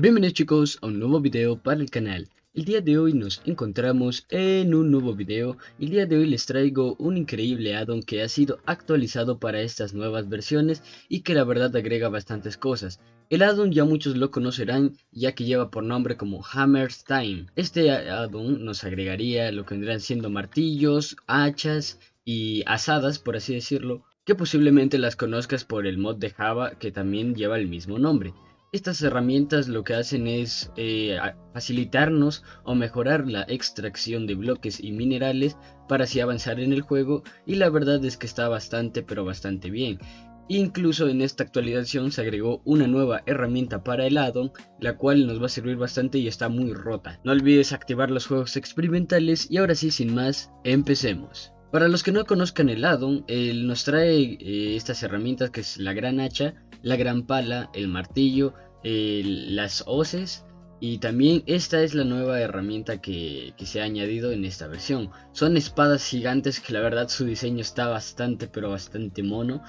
Bienvenidos chicos a un nuevo video para el canal. El día de hoy nos encontramos en un nuevo video. El día de hoy les traigo un increíble addon que ha sido actualizado para estas nuevas versiones y que la verdad agrega bastantes cosas. El addon ya muchos lo conocerán ya que lleva por nombre como Hammer's Time. Este addon nos agregaría lo que vendrán siendo martillos, hachas y asadas por así decirlo que posiblemente las conozcas por el mod de Java que también lleva el mismo nombre. Estas herramientas lo que hacen es eh, facilitarnos o mejorar la extracción de bloques y minerales para así avanzar en el juego y la verdad es que está bastante pero bastante bien. Incluso en esta actualización se agregó una nueva herramienta para el addon, la cual nos va a servir bastante y está muy rota. No olvides activar los juegos experimentales y ahora sí sin más, empecemos. Para los que no conozcan el addon, él nos trae eh, estas herramientas que es la gran hacha, la gran pala, el martillo, las hoces y también esta es la nueva herramienta que, que, se ha añadido en esta versión. Son espadas gigantes que la verdad su diseño está bastante pero bastante mono.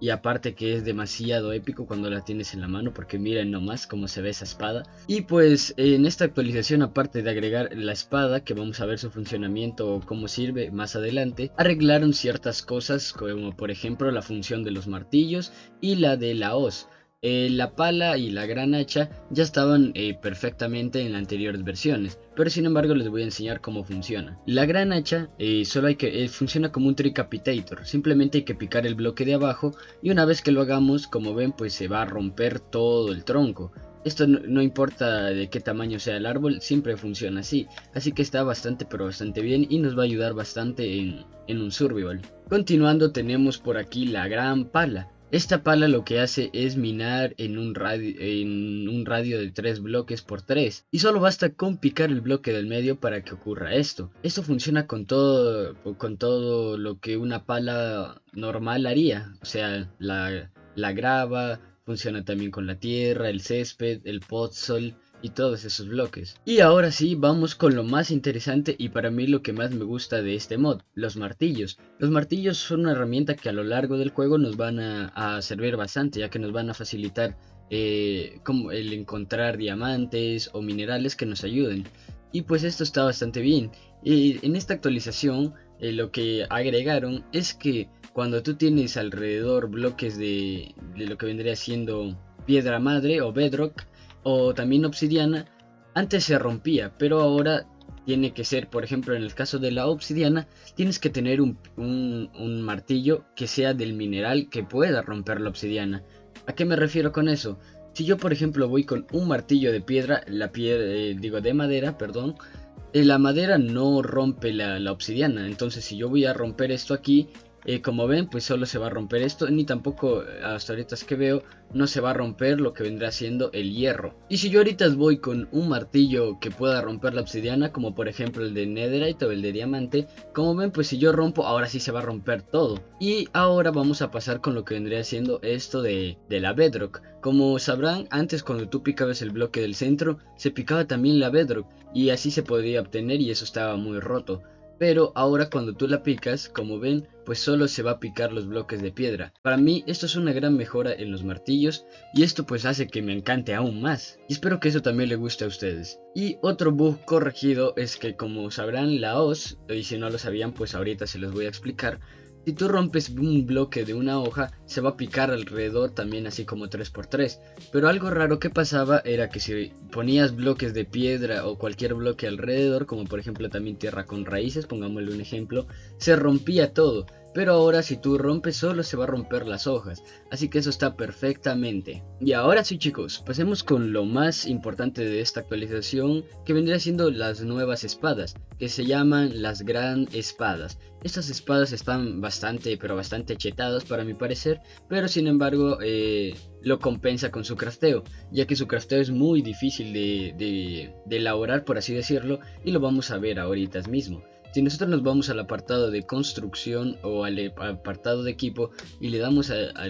Y aparte que es demasiado épico cuando la tienes en la mano porque miren nomás cómo se ve esa espada. Y pues en esta actualización aparte de agregar la espada que vamos a ver su funcionamiento o cómo sirve más adelante. Arreglaron ciertas cosas como por ejemplo la función de los martillos y la de la hoz. Eh, la pala y la gran hacha ya estaban eh, perfectamente en las anteriores versiones, pero sin embargo les voy a enseñar cómo funciona. La gran hacha eh, solo hay que funciona como un tricapitator, simplemente hay que picar el bloque de abajo y una vez que lo hagamos, como ven, pues se va a romper todo el tronco. Esto no, importa de qué tamaño sea el árbol, siempre funciona así, así que está bastante pero bastante bien y nos va a ayudar bastante en, en un survival. Continuando tenemos por aquí la gran pala. Esta pala lo que hace es minar en un, radio, de 3 bloques por 3 y solo basta con picar el bloque del medio para que ocurra esto. Esto funciona con todo, con todo lo que una pala normal haría, o sea, la, grava, funciona también con la tierra, el césped, el podzol y todos esos bloques. Y ahora sí, vamos con lo más interesante y para mí lo que más me gusta de este mod, los martillos. Los martillos son una herramienta que a lo largo del juego nos van a, servir bastante, ya que nos van a facilitar eh, como el encontrar diamantes o minerales que nos ayuden. Y pues esto está bastante bien. En esta actualización eh, lo que agregaron es que cuando tú tienes alrededor bloques de, de lo que vendría siendo piedra madre o bedrock, o también obsidiana, antes se rompía, pero ahora tiene que ser, por ejemplo, en el caso de la obsidiana, tienes que tener un, martillo que sea del mineral que pueda romper la obsidiana. ¿A qué me refiero con eso? Si yo, por ejemplo, voy con un martillo de piedra, la piedra, eh, digo de madera, perdón, eh, la madera no rompe la, la obsidiana. Entonces, si yo voy a romper esto aquí, eh, como ven pues solo se va a romper esto ni tampoco eh, hasta ahorita que veo no se va a romper lo que vendrá siendo el hierro. Y si yo ahorita voy con un martillo que pueda romper la obsidiana como por ejemplo el de netherite o el de diamante como ven pues si yo rompo ahora sí se va a romper todo. Y ahora vamos a pasar con lo que vendría siendo esto de, de la bedrock. Como sabrán antes cuando tú picabas el bloque del centro se picaba también la bedrock y así se podría obtener y eso estaba muy roto pero ahora cuando tú la picas, como ven, pues solo se va a picar los bloques de piedra. Para mí esto es una gran mejora en los martillos y esto pues hace que me encante aún más. Y espero que eso también le guste a ustedes. Y otro bug corregido es que como sabrán la hoz, y si no lo sabían pues ahorita se los voy a explicar, si tú rompes un bloque de una hoja, se va a picar alrededor también así como 3x3. Pero algo raro que pasaba era que si ponías bloques de piedra o cualquier bloque alrededor, como por ejemplo también tierra con raíces, pongámosle un ejemplo, se rompía todo. Pero ahora si tú rompes solo se va a romper las hojas, así que eso está perfectamente. Y ahora sí chicos, pasemos con lo más importante de esta actualización, que vendría siendo las nuevas espadas, que se llaman las gran espadas. Estas espadas están bastante, pero bastante chetadas para mi parecer, pero sin embargo eh, lo compensa con su crafteo, ya que su crafteo es muy difícil de, de, de elaborar por así decirlo, y lo vamos a ver ahorita mismo. Si nosotros nos vamos al apartado de construcción o al apartado de equipo y le damos a,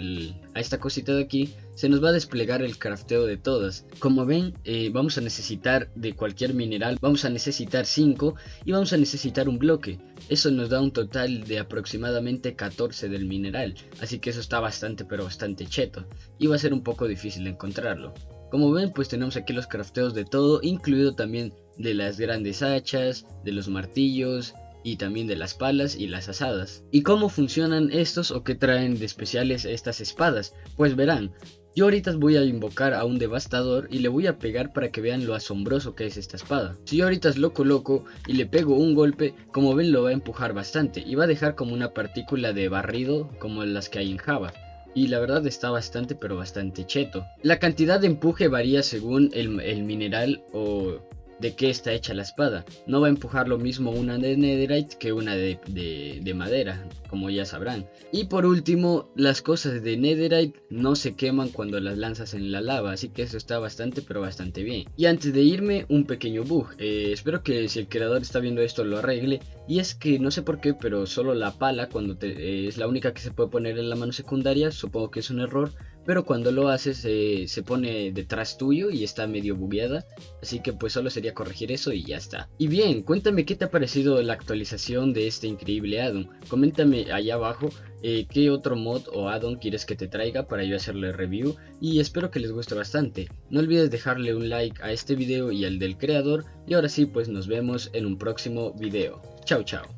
esta cosita de aquí, se nos va a desplegar el crafteo de todas. Como ven, eh, vamos a necesitar de cualquier mineral, vamos a necesitar 5 y vamos a necesitar un bloque. Eso nos da un total de aproximadamente 14 del mineral, así que eso está bastante pero bastante cheto y va a ser un poco difícil encontrarlo. Como ven pues tenemos aquí los crafteos de todo, incluido también de las grandes hachas, de los martillos, y también de las palas y las asadas. ¿Y cómo funcionan estos o qué traen de especiales estas espadas? Pues verán, yo ahorita voy a invocar a un devastador y le voy a pegar para que vean lo asombroso que es esta espada. Si yo ahorita es loco loco y le pego un golpe, como ven lo va a empujar bastante y va a dejar como una partícula de barrido como las que hay en Java y la verdad está bastante pero bastante cheto. La cantidad de empuje varía según el, mineral o de qué está hecha la espada. No va a empujar lo mismo una de netherite que una de, de, madera, como ya sabrán. Y por último, las cosas de netherite no se queman cuando las lanzas en la lava, así que eso está bastante pero bastante bien. Y antes de irme, un pequeño bug. Eh, espero que si el creador está viendo esto lo arregle. Y es que no sé por qué, pero solo la pala, cuando eh, es la única que se puede poner en la mano secundaria, supongo que es un error pero cuando lo haces se pone detrás tuyo y está medio bugueada, así que pues solo sería corregir eso y ya está. Y bien, cuéntame qué te ha parecido la actualización de este increíble addon, coméntame allá abajo eh, qué otro mod o addon quieres que te traiga para yo hacerle review y espero que les guste bastante. No olvides dejarle un like a este video y al del creador y ahora sí pues nos vemos en un próximo video. Chao chao.